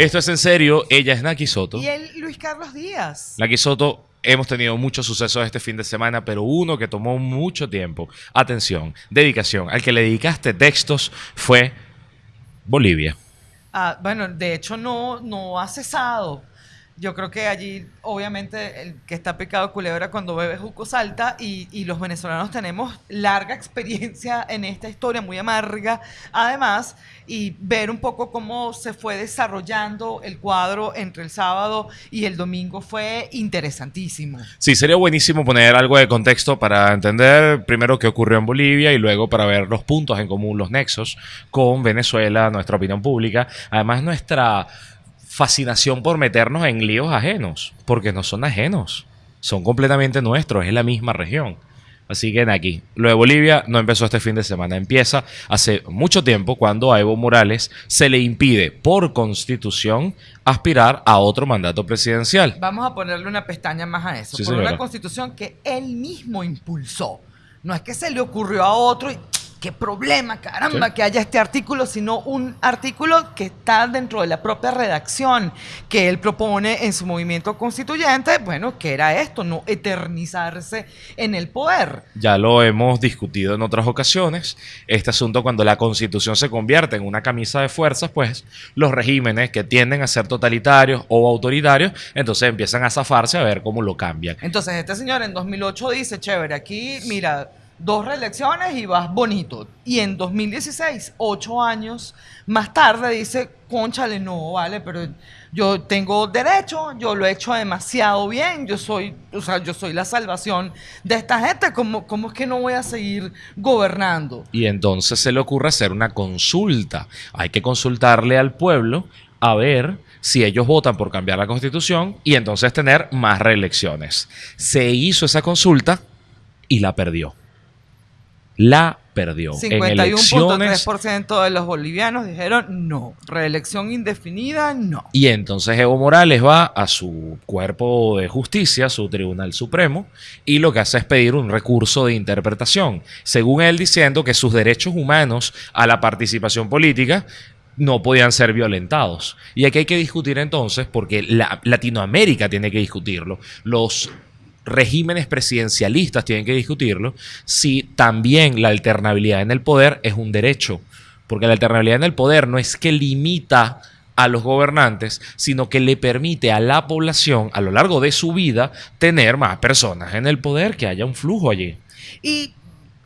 Esto es en serio. Ella es Naki Soto. Y él, Luis Carlos Díaz. Naki Soto, hemos tenido muchos sucesos este fin de semana, pero uno que tomó mucho tiempo, atención, dedicación, al que le dedicaste textos fue Bolivia. Ah, bueno, de hecho no, no ha cesado. Yo creo que allí, obviamente, el que está pecado de culebra cuando bebe juco salta y, y los venezolanos tenemos larga experiencia en esta historia, muy amarga, además, y ver un poco cómo se fue desarrollando el cuadro entre el sábado y el domingo fue interesantísimo. Sí, sería buenísimo poner algo de contexto para entender primero qué ocurrió en Bolivia y luego para ver los puntos en común, los nexos con Venezuela, nuestra opinión pública, además nuestra fascinación por meternos en líos ajenos, porque no son ajenos, son completamente nuestros, es la misma región. Así que en aquí, lo de Bolivia no empezó este fin de semana, empieza hace mucho tiempo cuando a Evo Morales se le impide por constitución aspirar a otro mandato presidencial. Vamos a ponerle una pestaña más a eso, Sí, por señora. una constitución que él mismo impulsó. No es que se le ocurrió a otro y qué problema, caramba, Sí. que haya este artículo, sino un artículo que está dentro de la propia redacción que él propone en su movimiento constituyente, bueno, que era esto, no eternizarse en el poder. Ya lo hemos discutido en otras ocasiones. Este asunto, cuando la constitución se convierte en una camisa de fuerzas, pues los regímenes que tienden a ser totalitarios o autoritarios, entonces empiezan a zafarse a ver cómo lo cambian. Entonces, este señor en 2008 dice, chévere, aquí, mira, dos reelecciones y vas bonito. Y en 2016, ocho años más tarde, dice, conchale, no, vale, pero yo tengo derecho, yo lo he hecho demasiado bien, yo soy, o sea, yo soy la salvación de esta gente, ¿cómo, cómo es que no voy a seguir gobernando? Y entonces se le ocurre hacer una consulta. Hay que consultarle al pueblo a ver si ellos votan por cambiar la constitución y entonces tener más reelecciones. Se hizo esa consulta y la perdió. La perdió. En elecciones 51.3% de los bolivianos dijeron no, reelección indefinida, no. Y entonces Evo Morales va a su cuerpo de justicia, su Tribunal Supremo, y lo que hace es pedir un recurso de interpretación, según él diciendo que sus derechos humanos a la participación política no podían ser violentados. Y aquí hay que discutir entonces, porque la- Latinoamérica tiene que discutirlo, los regímenes presidencialistas tienen que discutirlo, si también la alternabilidad en el poder es un derecho. Porque la alternabilidad en el poder no es que limita a los gobernantes, sino que le permite a la población a lo largo de su vida tener más personas en el poder, que haya un flujo allí.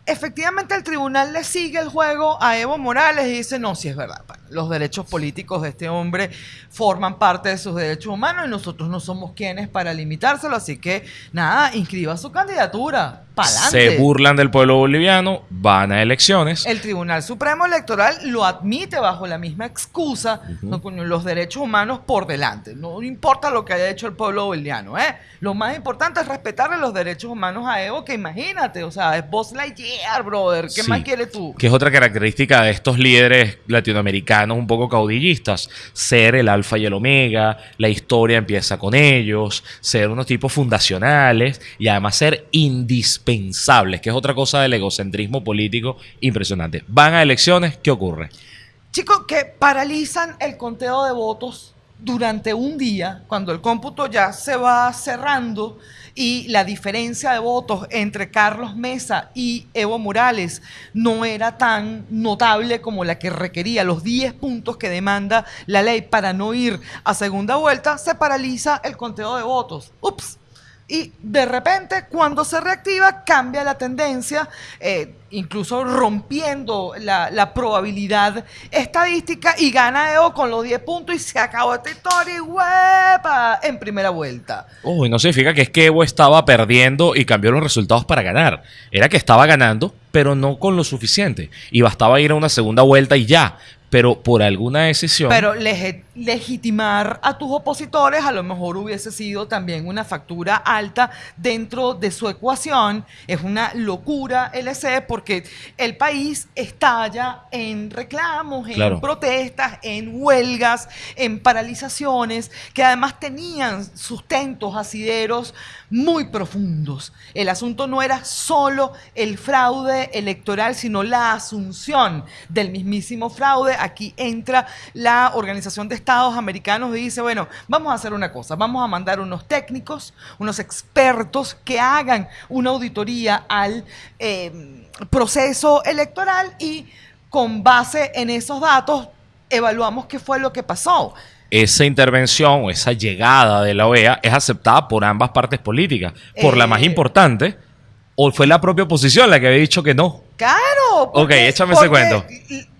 Efectivamente el tribunal le sigue el juego a Evo Morales y dice, no, si es verdad, los derechos políticos de este hombre forman parte de sus derechos humanos y nosotros no somos quienes para limitárselo, así que nada, inscriba su candidatura, Se burlan del pueblo boliviano, van a elecciones. El Tribunal Supremo Electoral lo admite bajo la misma excusa, los derechos humanos por delante. No importa lo que haya hecho el pueblo boliviano, ¿eh? Lo más importante es respetarle los derechos humanos a Evo, que imagínate, o sea, es Buzz Lightyear, brother. ¿Qué Sí. más quieres tú? Que es otra característica de estos líderes latinoamericanos un poco caudillistas. Ser el alfa y el omega, la historia empieza con ellos, ser unos tipos fundacionales y además ser indispensables, que es otra cosa del egocentrismo político impresionante. Van a elecciones, ¿qué ocurre? Chicos, que paralizan el conteo de votos durante un día, cuando el cómputo ya se va cerrando y la diferencia de votos entre Carlos Mesa y Evo Morales no era tan notable como la que requería los 10 puntos que demanda la ley para no ir a segunda vuelta, se paraliza el conteo de votos. Ups. Y de repente, cuando se reactiva, cambia la tendencia, eh, incluso rompiendo la, la probabilidad estadística y gana Evo con los 10 puntos y se acabó esta historia y ¡huepa! en primera vuelta. Uy, no significa que es que Evo estaba perdiendo y cambió los resultados para ganar. Era que estaba ganando, pero no con lo suficiente. Y bastaba ir a una segunda vuelta y ya. Pero por alguna decisión. Pero legitimar a tus opositores a lo mejor hubiese sido también una factura alta dentro de su ecuación. Es una locura LC porque el país estalla en reclamos, en Claro. protestas, en huelgas, en paralizaciones, que además tenían sustentos asideros muy profundos. El asunto no era solo el fraude electoral, sino la asunción del mismísimo fraude aquí entra la Organización de Estados Americanos y dice, bueno, vamos a hacer una cosa, vamos a mandar unos técnicos, unos expertos que hagan una auditoría al eh, proceso electoral y con base en esos datos evaluamos qué fue lo que pasó esa intervención o esa llegada de la OEA es aceptada por ambas partes políticas. Por la más Eh. importante, o fue la propia oposición la que había dicho que no. Claro. Ok, échame ese cuento.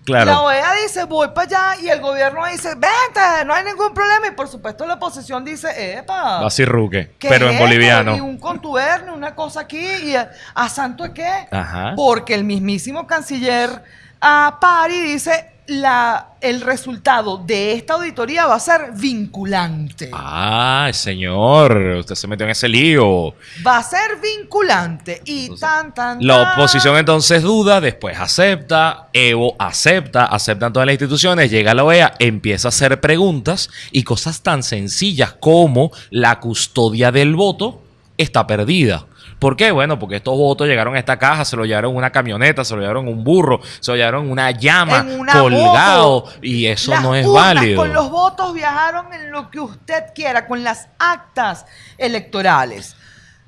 Claro. La OEA dice, voy para allá, y el gobierno dice, vente, no hay ningún problema. Y por supuesto la oposición dice, epa. Así ruque, ¿qué pero en boliviano. Y un contubernio, una cosa aquí, y a, ¿a santo es qué? Ajá. Porque el mismísimo canciller a Pari dice, la, el resultado de esta auditoría va a ser vinculante. Ah, señor, usted se metió en ese lío. Va a ser vinculante. Y tan, tan, La tan. oposición entonces duda, después acepta, Evo acepta, aceptan todas las instituciones, llega la OEA, empieza a hacer preguntas y cosas tan sencillas como la custodia del voto está perdida. ¿Por qué? Bueno, porque estos votos llegaron a esta caja, se lo llevaron en una camioneta, se lo llevaron en un burro, se lo llevaron en una llama, En una colgado, y eso Las no es válido. Con los votos viajaron en lo que usted quiera, con las actas electorales.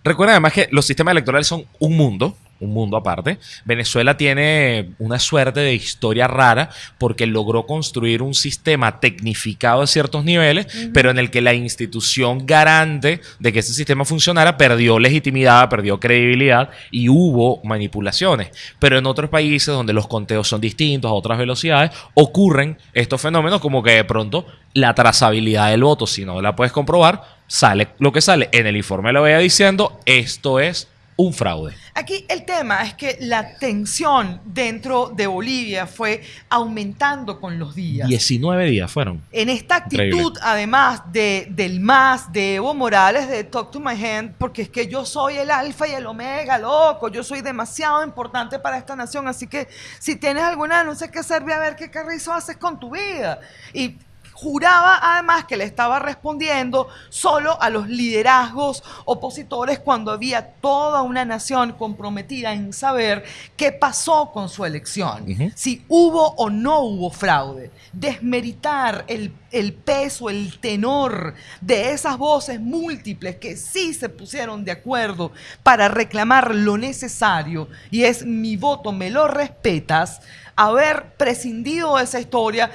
Recuerden además que los sistemas electorales son un mundo, un mundo aparte. Venezuela tiene una suerte de historia rara porque logró construir un sistema tecnificado a ciertos niveles, pero en el que la institución garante de que ese sistema funcionara perdió legitimidad, perdió credibilidad y hubo manipulaciones. Pero en otros países donde los conteos son distintos a otras velocidades, ocurren estos fenómenos como que de pronto la trazabilidad del voto, si no la puedes comprobar, sale lo que sale en el informe la OEA diciendo esto es un fraude. Aquí el tema es que la tensión dentro de Bolivia fue aumentando con los días. 19 días fueron. En esta actitud, Increíble. además de, del más de Evo Morales, de Talk to My Hand, porque es que yo soy el alfa y el omega, loco, yo soy demasiado importante para esta nación, así que si tienes alguna denuncia que hacer, ve a ver qué carrizo haces con tu vida. Y juraba además que le estaba respondiendo solo a los liderazgos opositores cuando había toda una nación comprometida en saber qué pasó con su elección, si hubo o no hubo fraude, desmeritar el, el peso, el tenor de esas voces múltiples que sí se pusieron de acuerdo para reclamar lo necesario y es mi voto, me lo respetas, haber prescindido de esa historia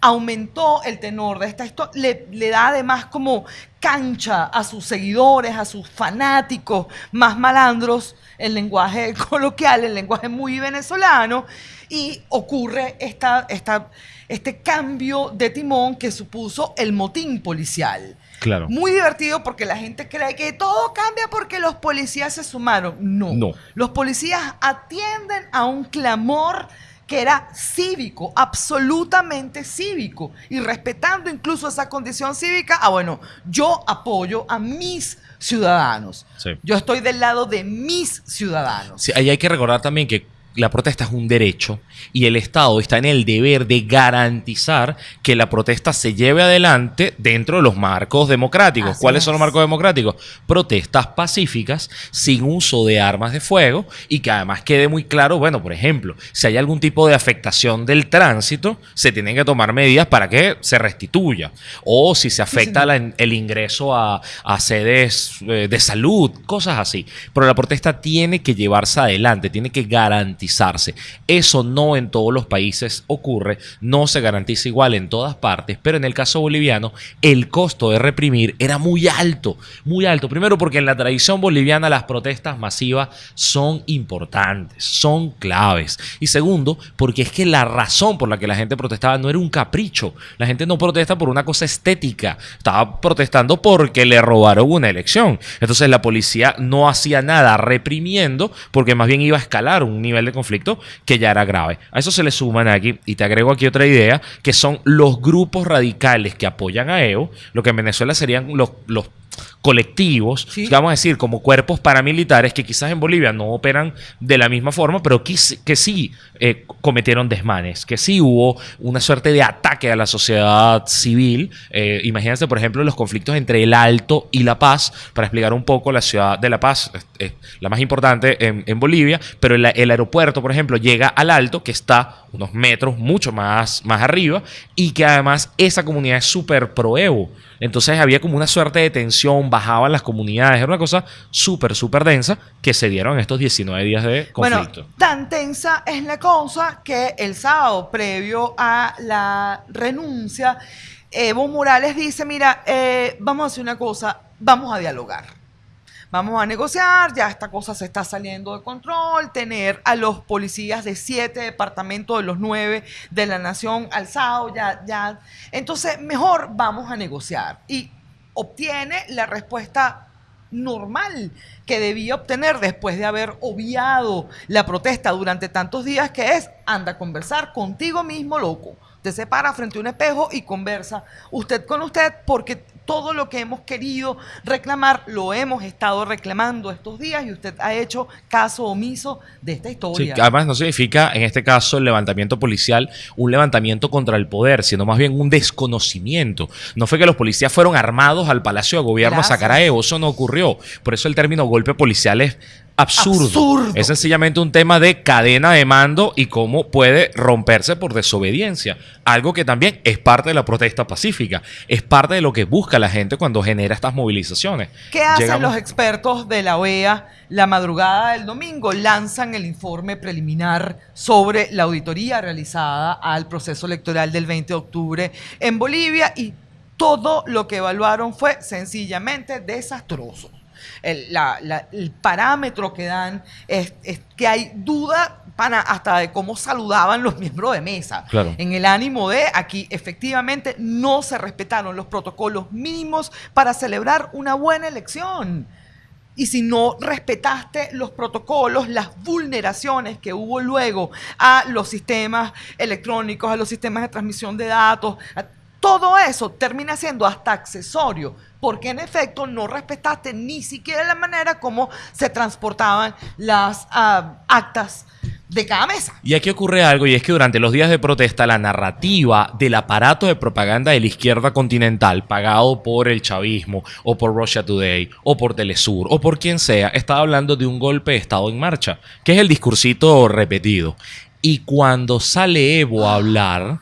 aumentó el tenor de esta historia, le, le da además como cancha a sus seguidores, a sus fanáticos más malandros, el lenguaje coloquial, el lenguaje muy venezolano, y ocurre esta, esta, este cambio de timón que supuso el motín policial. Claro. Muy divertido porque la gente cree que todo cambia porque los policías se sumaron. No. No. Los policías atienden a un clamor que era cívico, absolutamente cívico, y respetando incluso esa condición cívica, ah, bueno, yo apoyo a mis ciudadanos. Sí. Yo estoy del lado de mis ciudadanos. Sí, ahí hay que recordar también que la protesta es un derecho y el Estado está en el deber de garantizar que la protesta se lleve adelante dentro de los marcos democráticos. Así ¿Cuáles es. son los marcos democráticos? Protestas pacíficas, sin uso de armas de fuego y que además quede muy claro, bueno, por ejemplo, si hay algún tipo de afectación del tránsito, se tienen que tomar medidas para que se restituya. O si se afecta la- el ingreso a, a sedes eh, de salud, cosas así. Pero la protesta tiene que llevarse adelante, tiene que Eso no en todos los países ocurre, no se garantiza igual en todas partes, pero en el caso boliviano el costo de reprimir era muy alto, muy alto. Primero porque en la tradición boliviana las protestas masivas son importantes, son claves. Y segundo, porque es que la razón por la que la gente protestaba no era un capricho. La gente no protesta por una cosa estética, estaba protestando porque le robaron una elección. Entonces la policía no hacía nada reprimiendo porque más bien iba a escalar un nivel de conflicto que ya era grave. A eso se le suman aquí, y te agrego aquí otra idea, que son los grupos radicales que apoyan a Evo, lo que en Venezuela serían los, los colectivos, Sí. vamos a decir, como cuerpos paramilitares que quizás en Bolivia no operan de la misma forma, pero que, sí- que sí eh, cometieron desmanes, que sí hubo una suerte de ataque a la sociedad civil. Eh, imagínense, por ejemplo, los conflictos entre el Alto y La Paz, para explicar un poco la ciudad de La Paz, es, es la más importante en, en Bolivia, pero el, el aeropuerto, por ejemplo, llega al Alto, que está unos metros mucho más, más arriba, y que además esa comunidad es súper pro Evo. Entonces había como una suerte de tensión, bajaban las comunidades, era una cosa súper, súper densa que se dieron estos 19 días de conflicto. Bueno, tan tensa es la cosa que el sábado, previo a la renuncia, Evo Morales dice, mira, eh, vamos a hacer una cosa, vamos a dialogar. Vamos a negociar, ya esta cosa se está saliendo de control, tener a los policías de siete departamentos de los nueve de la nación alzados, ya, ya. Entonces, mejor vamos a negociar. Y obtiene la respuesta normal que debía obtener después de haber obviado la protesta durante tantos días, que es, anda a conversar contigo mismo, loco. Te se para frente a un espejo y conversa usted con usted porque todo lo que hemos querido reclamar lo hemos estado reclamando estos días y usted ha hecho caso omiso de esta historia. además no significa en este caso el levantamiento policial un levantamiento contra el poder, sino más bien un desconocimiento. No fue que los policías fueron armados al Palacio de Gobierno Gracias. a sacar a Evo, eso no ocurrió. Por eso el término golpe policial es absurdo. Absurdo. Es sencillamente un tema de cadena de mando y cómo puede romperse por desobediencia. Algo que también es parte de la protesta pacífica, es parte de lo que busca la gente cuando genera estas movilizaciones. ¿Qué hacen Llegamos- los expertos de la OEA la madrugada del domingo? Lanzan el informe preliminar sobre la auditoría realizada al proceso electoral del 20 de octubre en Bolivia y todo lo que evaluaron fue sencillamente desastroso. El, la- la- el parámetro que dan es, es que hay duda hasta de cómo saludaban los miembros de mesa. Claro. En el ánimo de aquí efectivamente no se respetaron los protocolos mínimos para celebrar una buena elección. Y si no respetaste los protocolos, las vulneraciones que hubo luego a los sistemas electrónicos, a los sistemas de transmisión de datos, a- todo eso termina siendo hasta accesorio, porque en efecto no respetaste ni siquiera la manera como se transportaban las ah, actas de cada mesa. Y aquí ocurre algo, y es que durante los días de protesta, la narrativa del aparato de propaganda de la izquierda continental, pagado por el chavismo, o por Russia Today, o por Telesur, o por quien sea, estaba hablando de un golpe de Estado en marcha, que es el discursito repetido. Y cuando sale Evo a hablar,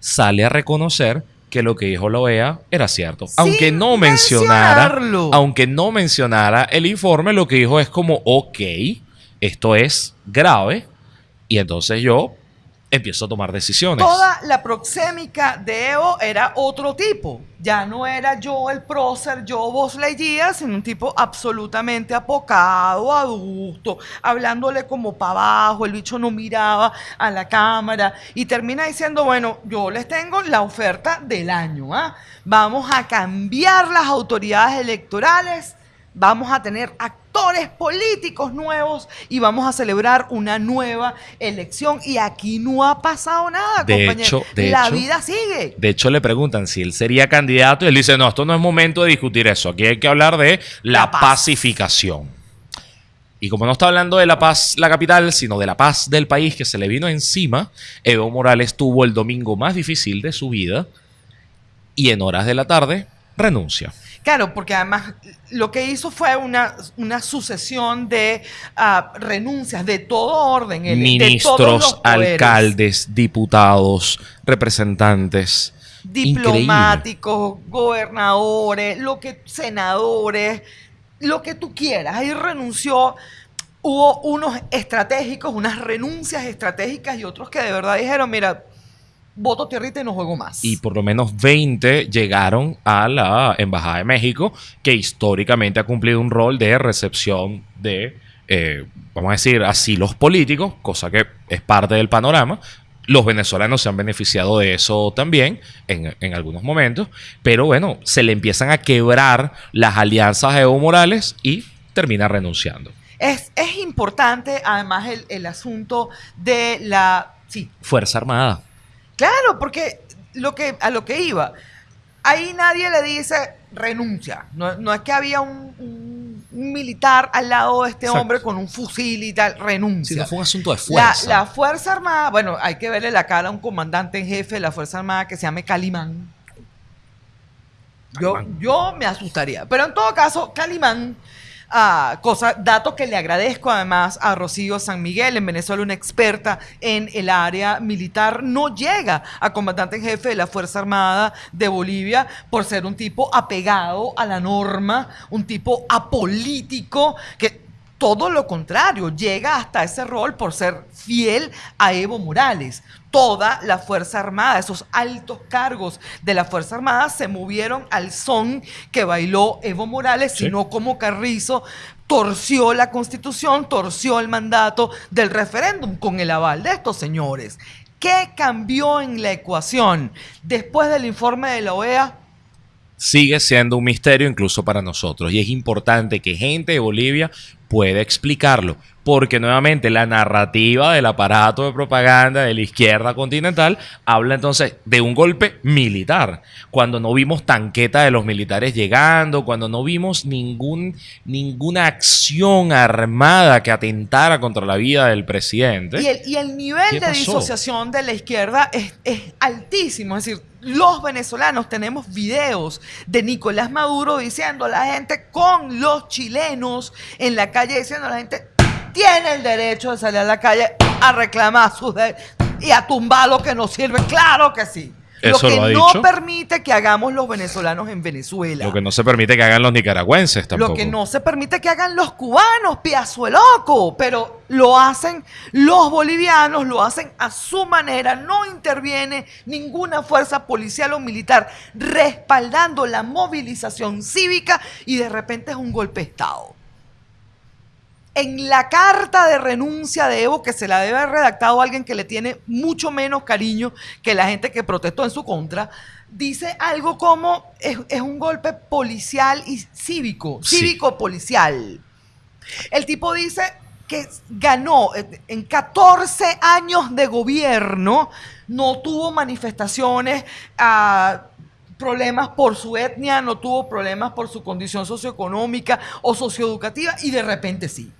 sale a reconocer que lo que dijo la OEA era cierto. aunque no mencionara, aunque no mencionara el informe, lo que dijo es como, ok, esto es grave, y entonces yo empiezo a tomar decisiones. Toda la proxémica de Evo era otro tipo. Ya no era yo el prócer, yo vos Lightyear, sino un tipo absolutamente apocado, adusto, hablándole como para abajo, el bicho no miraba a la cámara y termina diciendo, bueno, yo les tengo la oferta del año, ¿ah? Vamos a cambiar las autoridades electorales Vamos a tener actores políticos nuevos y vamos a celebrar una nueva elección. Y aquí no ha pasado nada, De compañero. hecho- de La hecho- vida sigue. De hecho, le preguntan si él sería candidato y él dice, no, esto no es momento de discutir eso. Aquí hay que hablar de la, La paz. pacificación. Y como no está hablando de la paz, la capital, sino de la paz del país que se le vino encima, Evo Morales tuvo el domingo más difícil de su vida y en horas de la tarde renuncia. Claro, porque además lo que hizo fue una, una sucesión de ah, renuncias de todo orden. el- de todos Ministros, los alcaldes, diputados, representantes. Increíble. diplomáticos, gobernadores, lo que senadores, lo que tú quieras. Ahí renunció. Hubo unos estratégicos, unas renuncias estratégicas y otros que de verdad dijeron, mira, voto tierrita y no juego más. y por lo menos 20 llegaron a la Embajada de México, que históricamente ha cumplido un rol de recepción de, eh, vamos a decir, asilos políticos, cosa que es parte del panorama. Los venezolanos se han beneficiado de eso también en, en algunos momentos, pero bueno, se le empiezan a quebrar las alianzas a Evo Morales y termina renunciando. es, es importante además el, el asunto de la... Sí, Fuerza Armada. Claro, porque lo que, a lo que iba, ahí nadie le dice renuncia. No, no es que había un, un- un militar al lado de este Exacto. hombre con un fusil y tal, renuncia. Sí, no fue un asunto de La, fuerza. la Fuerza Armada, bueno, hay que verle la cara a un comandante en jefe de la Fuerza Armada que se llame Calimán. Yo, Calimán. yo me asustaría. Pero en todo caso, Calimán, ah, cosa, dato que le agradezco además a Rocío San Miguel, en Venezuela, una experta en el área militar, no llega a comandante en jefe de la Fuerza Armada de Bolivia por ser un tipo apegado a la norma, un tipo apolítico que todo lo contrario, llega hasta ese rol por ser fiel a Evo Morales. Toda la Fuerza Armada, esos altos cargos de la Fuerza Armada se movieron al son que bailó Evo Morales, Sí. sino como Carrizo torció la constitución, torció el mandato del referéndum con el aval de estos señores. ¿Qué cambió en la ecuación después del informe de la OEA? sigue siendo un misterio incluso para nosotros. Y es importante que gente de Bolivia pueda explicarlo. Porque nuevamente la narrativa del aparato de propaganda de la izquierda continental habla entonces de un golpe militar. Cuando no vimos tanqueta de los militares llegando, cuando no vimos ningún, ninguna acción armada que atentara contra la vida del presidente. Y el, y el nivel ¿Qué de disociación de la izquierda es, es altísimo. Es decir, los venezolanos tenemos videos de Nicolás Maduro diciendo a la gente con los chilenos en la calle, diciendo a la gente, tiene el derecho de salir a la calle a reclamar sus derechos y a tumbar lo que nos sirve. Claro que sí. Eso lo que lo ha no dicho. permite que hagamos los venezolanos en Venezuela. Lo que no se permite que hagan los nicaragüenses tampoco. Lo que no se permite que hagan los cubanos, piazo loco, pero lo hacen los bolivianos, lo hacen a su manera, no interviene ninguna fuerza policial o militar respaldando la movilización cívica y de repente es un golpe de Estado. En la carta de renuncia de Evo, que se la debe haber redactado alguien que le tiene mucho menos cariño que la gente que protestó en su contra, dice algo como es, es un golpe policial y cívico, Sí. cívico-policial. El tipo dice que ganó eh, en 14 años de gobierno, no tuvo manifestaciones, ah, problemas por su etnia, no tuvo problemas por su condición socioeconómica o socioeducativa y de repente sí.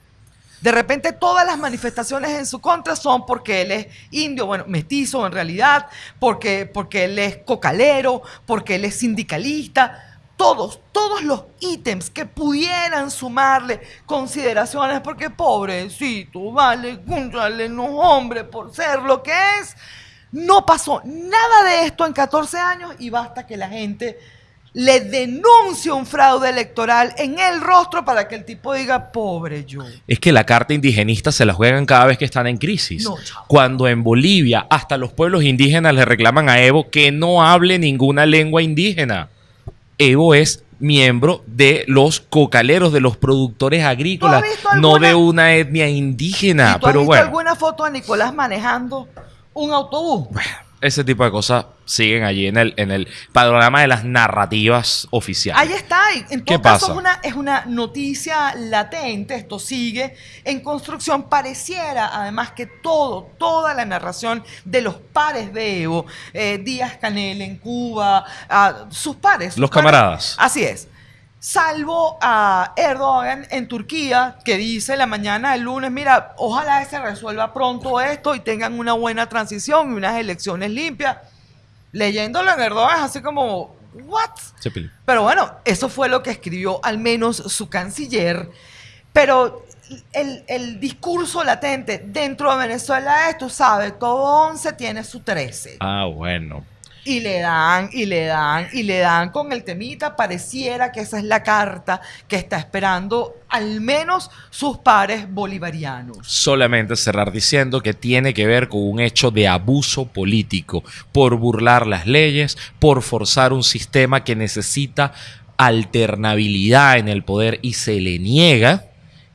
De repente todas las manifestaciones en su contra son porque él es indio, bueno, mestizo en realidad, porque, porque él es cocalero, porque él es sindicalista. Todos, todos los ítems que pudieran sumarle consideraciones, porque pobrecito, vale, cúnchale, no hombre, por ser lo que es. No pasó nada de esto en 14 años y basta que la gente le denuncie un fraude electoral en el rostro para que el tipo diga, pobre yo. Es que la carta indigenista se la juegan cada vez que están en crisis. No. Cuando en Bolivia hasta los pueblos indígenas le reclaman a Evo que no hable ninguna lengua indígena. Evo es miembro de los cocaleros, de los productores agrícolas, no de una etnia indígena. ¿Y tú has Pero visto bueno, alguna foto de Nicolás manejando un autobús? ese tipo de cosas siguen allí en el, en el panorama de las narrativas oficiales. Ahí está. En ¿Qué todo caso, pasa? es una, es una noticia latente. Esto sigue en construcción. Pareciera, además, que todo, toda la narración de los pares de Evo, eh, Díaz Canel en Cuba, ah, sus pares. sus Los pares- camaradas. Así es. Salvo a Erdogan en Turquía, que dice la mañana del lunes, mira, ojalá se resuelva pronto esto y tengan una buena transición y unas elecciones limpias. Leyéndolo en Erdogan es así como, ¿what? Pero bueno, eso fue lo que escribió al menos su canciller. Pero el, el discurso latente dentro de Venezuela es, tú sabes, todo 11 tiene su 13. Ah, bueno. Y le dan, y le dan, y le dan con el temita. Pareciera que esa es la carta que está esperando al menos sus pares bolivarianos. solamente cerrar diciendo que tiene que ver con un hecho de abuso político por burlar las leyes, por forzar un sistema que necesita alternabilidad en el poder y se le niega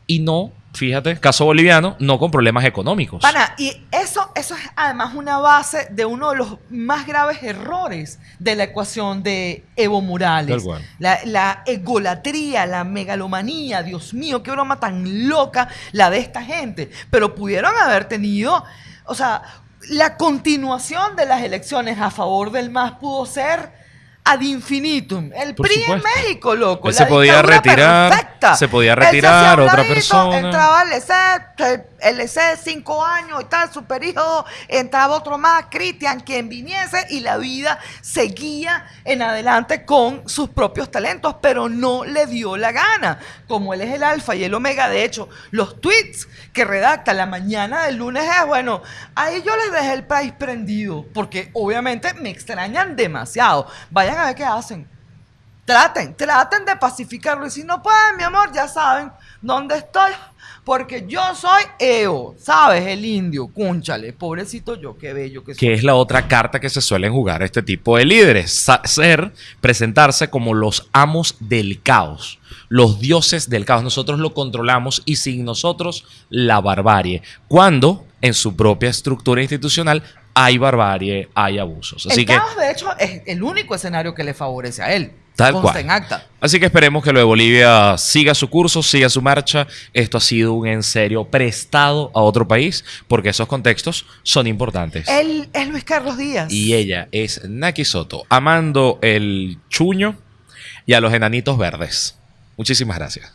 y no, fíjate, caso boliviano, no con problemas económicos. Pana, y eso, eso es además una base de uno de los más graves errores de la ecuación de Evo Morales. Tal cual. La, la egolatría, la megalomanía, Dios mío, qué broma tan loca la de esta gente. Pero pudieron haber tenido, o sea, la continuación de las elecciones a favor del MAS pudo ser ad infinitum. El Por PRI en. México, loco. Él la se podía retirar, perfecta. Se podía retirar, otra persona. Entraba el LC, el LC cinco años y tal, su periodo, entraba otro más, Cristian, quien viniese, y la vida seguía en adelante con sus propios talentos, pero no le dio la gana. Como él es el alfa y el omega, de hecho, los tweets que redacta la mañana del lunes es, bueno, ahí yo les dejé el país prendido, porque obviamente me extrañan demasiado. Vayan a ver qué hacen. Traten, traten de pacificarlo. Y si no pueden, mi amor, ya saben dónde estoy. Porque yo soy EO, ¿sabes? El indio, cúnchale. Pobrecito yo, qué bello que soy. Que es la otra carta que se suelen jugar este tipo de líderes. Ser, presentarse como los amos del caos. Los dioses del caos. Nosotros lo controlamos y sin nosotros la barbarie. Cuando en su propia estructura institucional hay barbarie, hay abusos. Así el que, caos, de hecho, es el único escenario que le favorece a él. Tal Consta cual. en acta. así que esperemos que lo de Bolivia siga su curso, siga su marcha. Esto ha sido un en serio prestado a otro país porque esos contextos son importantes. Él es Luis Carlos Díaz. Y ella es Naki Soto, amando el chuño y a los enanitos verdes. Muchísimas gracias.